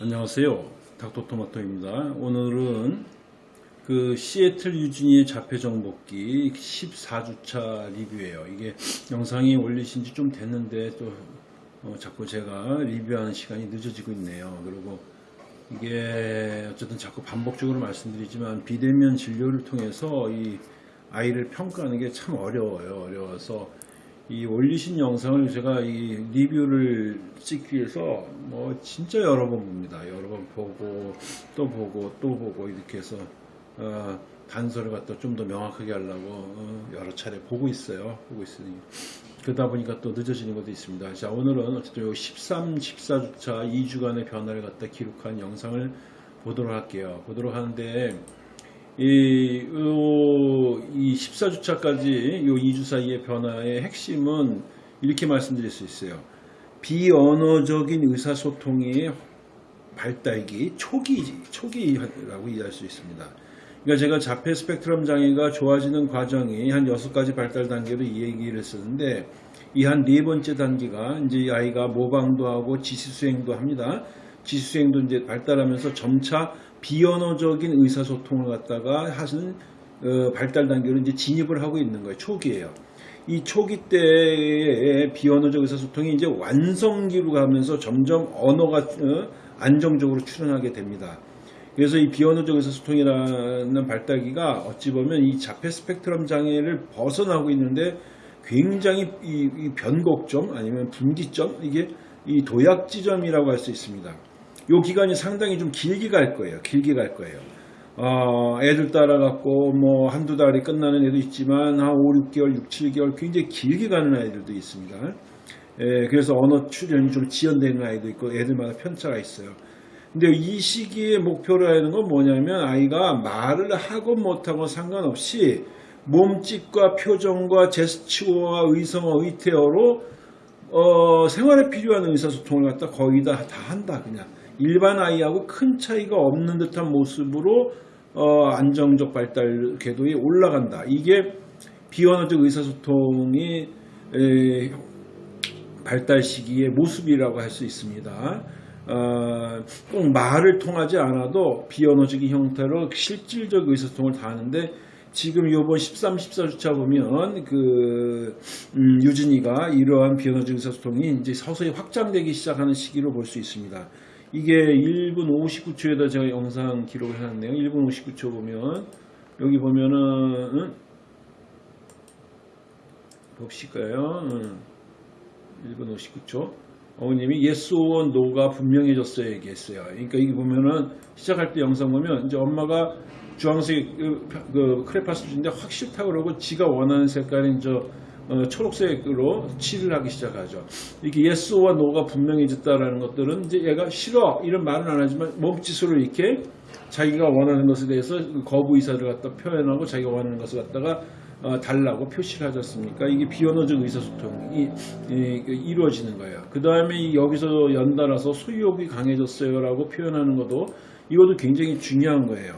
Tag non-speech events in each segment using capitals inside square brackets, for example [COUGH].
안녕하세요. 닥터토마토입니다. 오늘은 그 시애틀 유진이의 자폐 정복기 14주차 리뷰예요. 이게 영상이 올리신 지 좀 됐는데 또 어, 자꾸 제가 리뷰하는 시간이 늦어지고 있네요. 그리고 이게 어쨌든 자꾸 반복적으로 말씀드리지만 비대면 진료를 통해서 이 아이를 평가하는 게 참 어려워요. 어려워서 이 올리신 영상을 제가 이 리뷰를 찍기 위해서 뭐 진짜 여러 번 봅니다. 여러 번 보고 또 보고 또 보고 이렇게 해서 어, 단서를 갖다 좀 더 명확하게 하려고 어, 여러 차례 보고 있어요. 보고 있으니 그러다 보니까 또 늦어지는 것도 있습니다. 자 오늘은 어쨌든 요 13, 14주차 2주간의 변화를 갖다 기록한 영상을 보도록 할게요. 보도록 하는데 이, 14주차까지 요 2주 사이의 변화의 핵심은 이렇게 말씀드릴 수 있어요. 비언어적인 의사소통의 발달기 초기, 초기라고 이해할 수 있습니다. 그러니까 제가 자폐 스펙트럼 장애가 좋아지는 과정이 한 6가지 발달 단계로 이 얘기를 했었는데 이 한 네 번째 단계가 이제 이 아이가 모방도 하고 지시수행도 합니다. 지시수행도 이제 발달하면서 점차 비언어적인 의사소통을 갖다가 하는 어, 발달 단계로 이제 진입을 하고 있는 거예요. 초기예요. 이 초기 때의 비언어적 의사소통이 이제 완성기로 가면서 점점 언어가 어, 안정적으로 출현하게 됩니다. 그래서 이 비언어적 의사소통이라는 발달기가 어찌 보면 이 자폐 스펙트럼 장애를 벗어나고 있는데 굉장히 이, 이 변곡점 아니면 분기점 이게 이 도약 지점이라고 할 수 있습니다. 요 기간이 상당히 좀 길게 갈 거예요. 길게 갈 거예요. 어, 애들 따라갖고 뭐 한두 달이 끝나는 애도 있지만 한 5, 6개월, 6, 7개월 굉장히 길게 가는 아이들도 있습니다. 예, 그래서 언어 출현이 좀 지연되는 아이도 있고 애들마다 편차가 있어요. 근데 이 시기에 목표로 하는 건 뭐냐면 아이가 말을 하고 못하고 상관없이 몸짓과 표정과 제스처와 의성어, 의태어로 어, 생활에 필요한 의사소통을 갖다 거의 다, 다 한다 그냥 일반 아이하고 큰 차이가 없는 듯한 모습으로 어, 안정적 발달 궤도에 올라간다. 이게 비언어적 의사소통이 에, 발달 시기의 모습이라고 할 수 있습니다. 어, 꼭 말을 통하지 않아도 비언어적인 형태로 실질적 의사소통을 다 하는데 지금 이번 13, 14주차 보면 그 음, 유진이가 이러한 비언어적 의사소통이 이제 서서히 확장되기 시작하는 시기로 볼 수 있습니다. 이게 1분 59초에다 제가 영상 기록을 해놨네요. 1분 59초 보면 여기 보면은 응? 봅시까요. 응. 1분 59초. 어머님이 yes or no가 분명해졌어요 얘기했어요. 그러니까 이게 보면은 시작할 때 영상 보면 이제 엄마가 주황색 그, 그 크레파스 주인데 확 싫다 그러고 지가 원하는 색깔인 저 어, 초록색으로 칠을 하기 시작하죠. 이렇게 yes와 no가 분명해졌다라는 것들은 이제 얘가 싫어 이런 말은 안 하지만 몸짓으로 이렇게 자기가 원하는 것에 대해서 거부 의사를 갖다 표현하고 자기가 원하는 것을 갖다가 어, 달라고 표시를 하지 않습니까? 이게 비언어적 의사소통이 이, 그 이루어지는 거예요. 그 다음에 여기서 연달아서 소유욕이 강해졌어요라고 표현하는 것도 이것도 굉장히 중요한 거예요.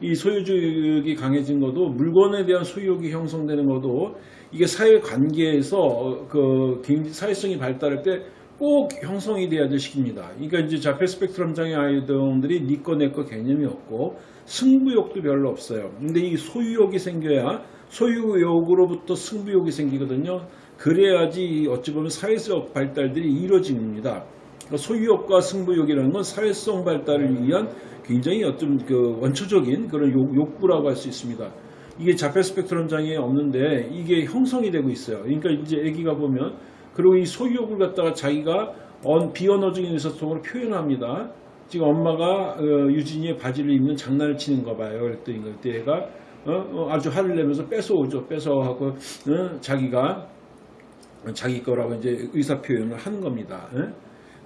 이 소유욕이 강해진 것도 물건에 대한 소유욕이 형성되는 것도 이게 사회 관계에서 그 사회성이 발달할 때 꼭 형성이 돼야 될 시기입니다. 그러니까 이제 자폐 스펙트럼 장애 아이들이 니꺼 내꺼 개념이 없고 승부욕도 별로 없어요. 근데 이 소유욕이 생겨야 소유욕으로부터 승부욕이 생기거든요. 그래야지 어찌 보면 사회적 발달들이 이루어집니다. 그러니까 소유욕과 승부욕이라는 건 사회성 발달을 위한 굉장히 어떤 그 원초적인 그런 욕, 구라고 할 수 있습니다. 이게 자폐 스펙트럼 장애 없는데 이게 형성이 되고 있어요. 그러니까 이제 아기가 보면 그리고 이 소유욕을 갖다가 자기가 비언어적인 의사소통으로 표현합니다. 지금 엄마가 어, 유진이의 바지를 입는 장난을 치는 거 봐요. 그랬더니 그때 애가 어, 어, 아주 화를 내면서 뺏어오죠. 뺏어하고 어, 자기가 자기 거라고 이제 의사 표현을 하는 겁니다. 예?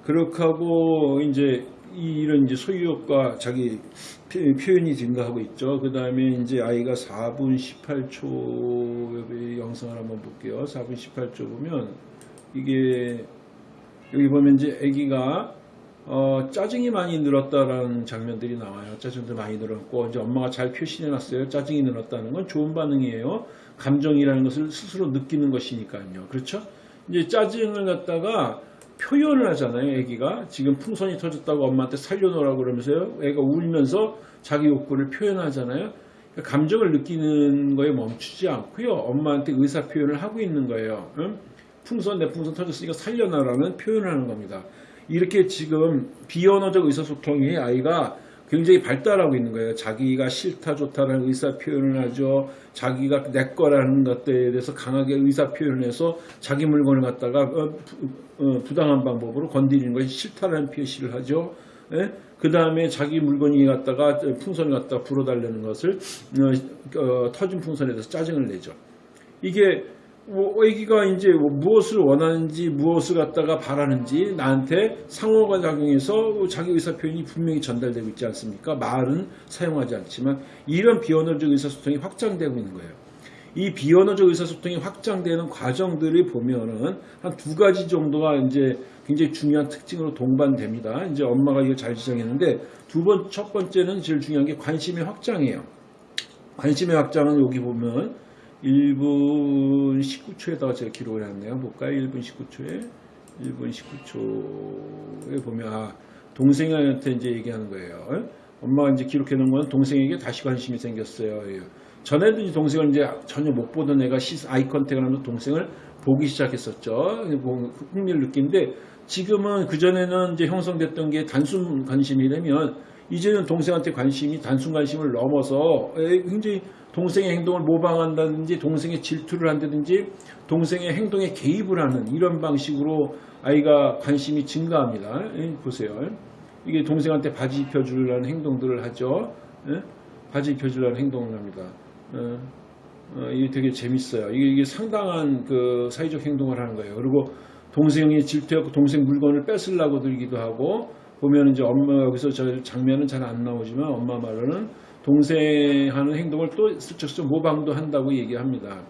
그렇게 하고 이제 이런 이제 소유욕과 자기 표현이 증가하고 있죠. 그 다음에 이제 아이가 4분 18초 영상을 한번 볼게요. 4분 18초 보면 이게 여기 보면 이제 아기가 어, 짜증이 많이 늘었다라는 장면들이 나와요. 짜증도 많이 늘었고 이제 엄마가 잘 표시해 놨어요. 짜증이 늘었다는 건 좋은 반응이에요. 감정이라는 것을 스스로 느끼는 것이니까요. 그렇죠? 이제 짜증을 갖다가 표현을 하잖아요. 애기가 지금 풍선이 터졌다고 엄마한테 살려놓으라고 그러면서요. 애가 울면서 자기 욕구를 표현하잖아요. 그러니까 감정을 느끼는 거에 멈추지 않고요. 엄마한테 의사 표현을 하고 있는 거예요. 응? 풍선 내 풍선 터졌으니까 살려놔라는 표현을 하는 겁니다. 이렇게 지금 비언어적 의사소통이 아이가 굉장히 발달하고 있는 거예요. 자기가 싫다 좋다라는 의사 표현을 하죠. 자기가 내 거라는 것들에 대해서 강하게 의사 표현을 해서 자기 물건을 갖다가 어, 부, 당한 방법으로 건드리는 것이 싫다라는 표시를 하죠. 그 다음에 자기 물건이 갖다가 풍선을 갖다가 불어달라는 것을 어, 어, 터진 풍선에 대해서 짜증을 내죠. 이게 뭐 애기가 이제 뭐 무엇을 원하는지 무엇을 갖다가 바라는지 나한테 상호가 작용해서 자기 의사 표현이 분명히 전달되고 있지 않습니까? 말은 사용하지 않지만 이런 비언어적 의사소통이 확장되고 있는 거예요. 이 비언어적 의사소통이 확장되는 과정들을 보면은 한 두 가지 정도가 이제 굉장히 중요한 특징으로 동반됩니다. 이제 엄마가 이걸 잘 지정했는데 두 번, 첫 번째는 제일 중요한 게 관심의 확장이에요. 관심의 확장은 여기 보면 1분 19초에다가 제가 기록을 했네요. 볼까요? 1분 19초에 1분 19초에 보면 아, 동생한테 이제 얘기하는 거예요. 엄마가 이제 기록해 놓은 건 동생에게 다시 관심이 생겼어요. 예. 전에도 이제 동생을 이제 전혀 못 보던 애가 시, 아이 컨택을 하면서 동생을 보기 시작했었죠. 흥미를 느낀데 지금은 그전에는 이제 형성됐던 게 단순 관심이라면 이제는 동생한테 관심이 단순 관심을 넘어서 굉장히 동생의 행동을 모방한다든지 동생의 질투를 한다든지 동생의 행동에 개입을 하는 이런 방식으로 아이가 관심이 증가합니다. 보세요. 이게 동생한테 바지 입혀주려는 행동들을 하죠. 바지 입혀주려는 행동을 합니다. 어, 어, 이게 되게 재밌어요. 이게, 상당한 그 사회적 행동을 하는 거예요. 그리고 동생이 질투하고 동생 물건을 뺏으려고 들기도 하고 보면 이제 엄마 여기서 저 장면은 잘 안 나오지만 엄마 말로는 동생 하는 행동을 또 슬쩍슬쩍 모방도 한다고 얘기합니다.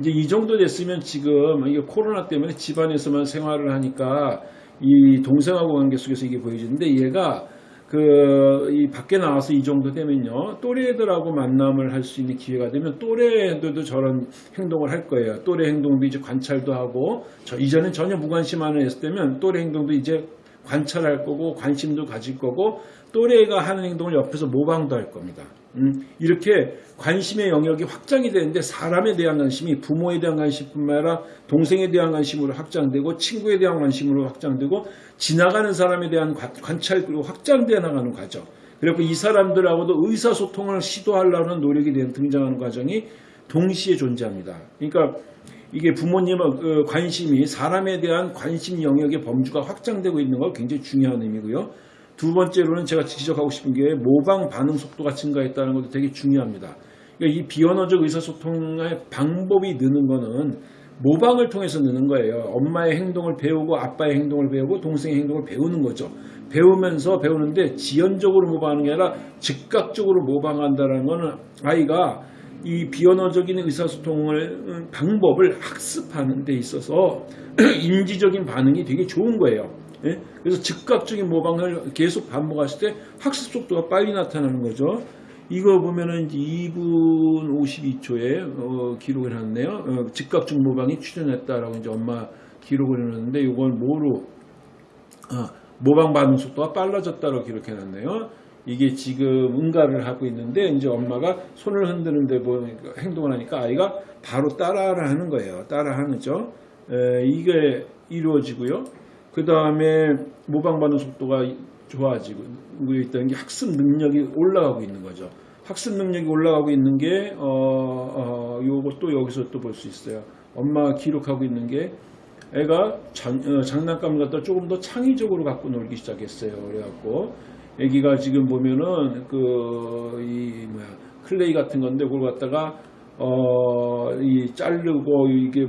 이제 이 정도 됐으면 지금 이게 코로나 때문에 집안에서만 생활을 하니까 이 동생하고 관계 속에서 이게 보여지는데 얘가 그, 이 밖에 나와서 이 정도 되면요. 또래들하고 만남을 할 수 있는 기회가 되면 또래들도 저런 행동을 할 거예요. 또래 행동도 이제 관찰도 하고, 저 이전엔 전혀 무관심 안 했을 때면 또래 행동도 이제 관찰할 거고, 관심도 가질 거고, 또래가 하는 행동을 옆에서 모방도 할 겁니다. 음, 이렇게 관심의 영역이 확장이 되는데 사람에 대한 관심이 부모에 대한 관심뿐만 아니라 동생에 대한 관심으로 확장되고 친구에 대한 관심으로 확장되고 지나가는 사람에 대한 관찰 그리고 확장되어 나가는 과정 그리고 이 사람들하고도 의사소통을 시도하려는 노력이 등장하는 과정이 동시에 존재합니다. 그러니까 이게 부모님의 그 관심이 사람에 대한 관심 영역의 범주가 확장되고 있는 거 굉장히 중요한 의미고요. 두 번째로는 제가 지적하고 싶은 게 모방 반응 속도가 증가했다는 것도 되게 중요합니다. 그러니까 이 비언어적 의사소통의 방법이 느는 거는 모방을 통해서 느는 거예요. 엄마의 행동을 배우고 아빠의 행동을 배우고 동생의 행동을 배우는 거죠. 배우면서 배우는데 지연적으로 모방하는 게 아니라 즉각적으로 모방한다는 것은 아이가 이 비언어적인 의사소통을 음, 방법을 학습하는 데 있어서 [CLEARS THROAT] 인지적인 반응이 되게 좋은 거예요. 예? 그래서 즉각적인 모방을 계속 반복했을 때 학습 속도가 빨리 나타나는 거죠. 이거 보면은 2분 52초에 어, 기록을 해놨네요. 어, 즉각적 모방이 출현했다라고 이제 엄마 기록을 해놨는데 이걸 뭐로 어, 모방 반응 속도가 빨라졌다고 기록해놨네요. 이게 지금 응가를 하고 있는데 이제 엄마가 손을 흔드는데 뭐 행동을 하니까 아이가 바로 따라를 하는 거예요. 따라하는죠. 이게 이루어지고요. 그 다음에 모방 반응 속도가 좋아지고 있다는 게 학습 능력이 올라가고 있는 거죠. 학습 능력이 올라가고 있는 게, 어, 어, 요것도 여기서 또 볼 수 있어요. 엄마가 기록하고 있는 게, 애가 장, 어, 장난감 갖다 조금 더 창의적으로 갖고 놀기 시작했어요. 그래갖고, 애기가 지금 보면은, 그, 이, 뭐야, 클레이 같은 건데, 그걸 갖다가, 어, 이 자르고, 이게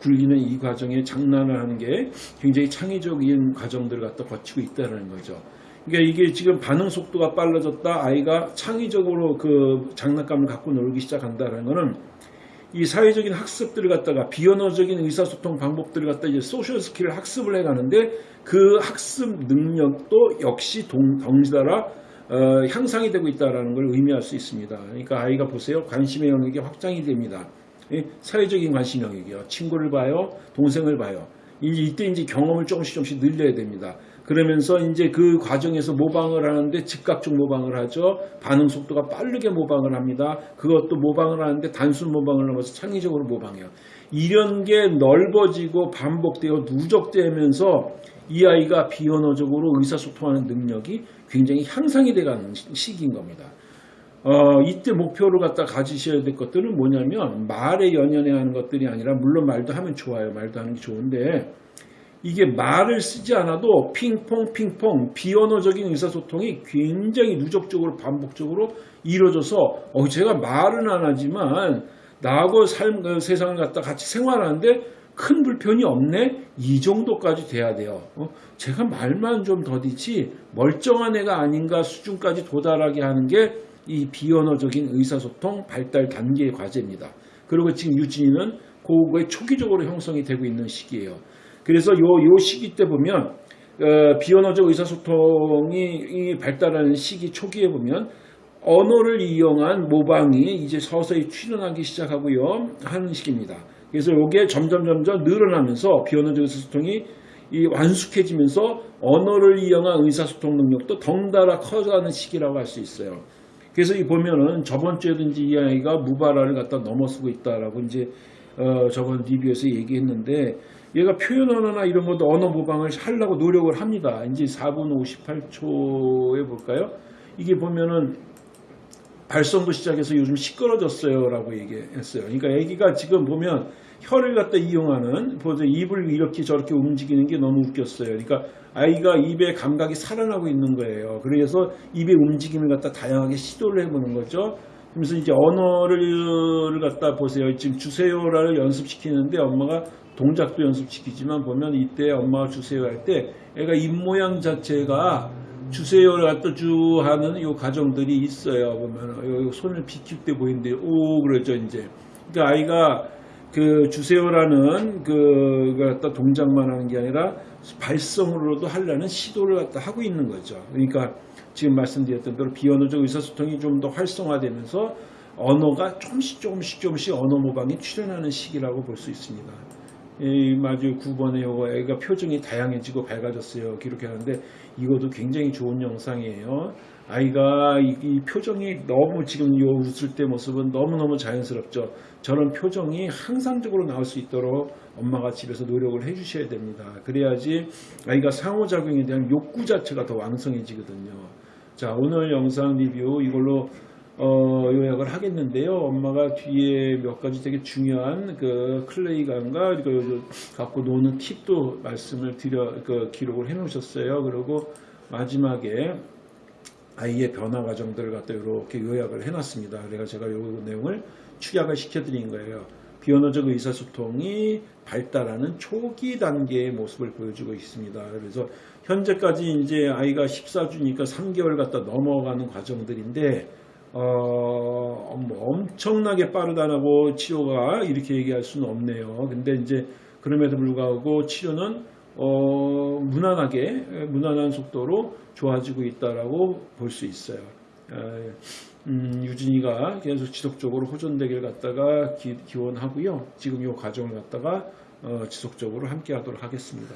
굴리는 이 과정에 장난을 하는 게 굉장히 창의적인 과정들을 갖다 거치고 있다는 거죠. 그러니까 이게 지금 반응 속도가 빨라졌다. 아이가 창의적으로 그 장난감을 갖고 놀기 시작한다는 것은 이 사회적인 학습들을 갖다가 비언어적인 의사소통 방법들을 갖다 이제 social skill을 학습을 해가는데 그 학습 능력도 역시 동, 덩달아 어, 향상이 되고 있다는 걸 의미할 수 있습니다. 그러니까 아이가 보세요. 관심의 영역이 확장이 됩니다. 사회적인 관심 영역이요. 친구를 봐요. 동생을 봐요. 이제 이때 이제 경험을 조금씩 조금씩 늘려야 됩니다. 그러면서 이제 그 과정에서 모방을 하는데 즉각적 모방을 하죠. 반응 속도가 빠르게 모방을 합니다. 그것도 모방을 하는데 단순 모방을 넘어서 창의적으로 모방해요. 이런 게 넓어지고 반복되어 누적되면서 이 아이가 비언어적으로 의사소통하는 능력이 굉장히 향상이 돼가는 시- 시기인 겁니다. 어, 이때 목표로 갖다 가지셔야 될 것들은 뭐냐면 말에 연연해 하는 것들이 아니라 물론 말도 하면 좋아요. 말도 하는 게 좋은데 이게 말을 쓰지 않아도 핑퐁 핑퐁 비언어적인 의사소통이 굉장히 누적적으로 반복적으로 이루어져서 어, 제가 말은 안 하지만 나하고 삶, 그 세상을 갖다 같이 생활하는데 큰 불편이 없네 이 정도까지 돼야 돼요. 어, 제가 말만 좀 더디지 멀쩡한 애가 아닌가 수준까지 도달하게 하는 게 이 비언어적인 의사소통 발달 단계의 과제입니다. 그리고 지금 유진이는 그거에 초기적으로 형성이 되고 있는 시기예요. 그래서 요, 요 시기 때 보면 어, 비언어적 의사소통이 이 발달하는 시기 초기에 보면 언어를 이용한 모방이 이제 서서히 출현하기 시작하고요 하는 시기입니다. 그래서 이게 점점 점점 늘어나면서 비언어적 의사소통이 이 완숙해지면서 언어를 이용한 의사소통 능력도 덩달아 커가는 시기라고 할 수 있어요. 그래서 이 보면은 저번 주에든지 이 아이가 무발화를 갖다 넘어서고 있다라고 이제 어, 저번 리뷰에서 얘기했는데 얘가 표현 언어나 이런 것도 언어 모방을 하려고 노력을 합니다. 이제 4분 58초에 볼까요? 이게 보면은 발성도 시작해서 요즘 시끄러졌어요 라고 얘기했어요. 그러니까 애기가 지금 보면 혀를 갖다 이용하는 보세요. 입을 이렇게 저렇게 움직이는 게 너무 웃겼어요. 그러니까 아이가 입의 감각이 살아나고 있는 거예요. 그래서 입의 움직임을 갖다 다양하게 시도를 해보는 거죠. 그래서 이제 언어를 갖다 보세요. 지금 주세요를 연습시키는데 엄마가 동작도 연습시키지만 보면 이때 엄마가 주세요 할 때 애가 입 모양 자체가 주세요를 갖다 주 하는 요 과정들이 있어요. 보면 요 손을 비킬 때 보이는데 오 그러죠 이제. 그러니까 아이가 그 주세요라는 그 갖다 동작만 하는 게 아니라 발성으로도 하려는 시도를 갖다 하고 있는 거죠. 그러니까 지금 말씀드렸던 대로 비언어적 의사소통이 좀 더 활성화되면서 언어가 조금씩 조금씩 조금씩 언어 모방이 출현하는 시기라고 볼 수 있습니다. 이 마주 9번에 요거 애가 표정이 다양해지고 밝아졌어요. 기록하는데 이것도 굉장히 좋은 영상이에요. 아이가 이, 이 표정이 너무 지금 요 웃을 때 모습은 너무너무 자연스럽죠. 저런 표정이 항상적으로 나올 수 있도록 엄마가 집에서 노력을 해 주셔야 됩니다. 그래야지 아이가 상호작용에 대한 욕구 자체가 더 왕성해지거든요. 자 오늘 영상 리뷰 이걸로 어, 요약을 하겠는데요. 엄마가 뒤에 몇 가지 되게 중요한 그 클레이감과 그 갖고 노는 팁도 말씀을 드려 그 기록을 해 놓으셨어요. 그리고 마지막에 아이의 변화 과정들을 갖다 이렇게 요약을 해놨습니다. 그래서 제가 요 내용을 축약을 시켜드린 거예요. 비언어적 의사소통이 발달하는 초기 단계의 모습을 보여주고 있습니다. 그래서 현재까지 이제 아이가 14주니까 3개월 갖다 넘어가는 과정들인데 어, 뭐 엄청나게 빠르다라고 치료가 이렇게 얘기할 수는 없네요. 근데 이제 그럼에도 불구하고 치료는 어, 무난하게 무난한 속도로 좋아지고 있다라고 볼 수 있어요. 에, 음, 유진이가 계속 지속적으로 호전되기를 갖다가 기, 기원하고요. 지금 이 과정을 갖다가 어, 지속적으로 함께 하도록 하겠습니다.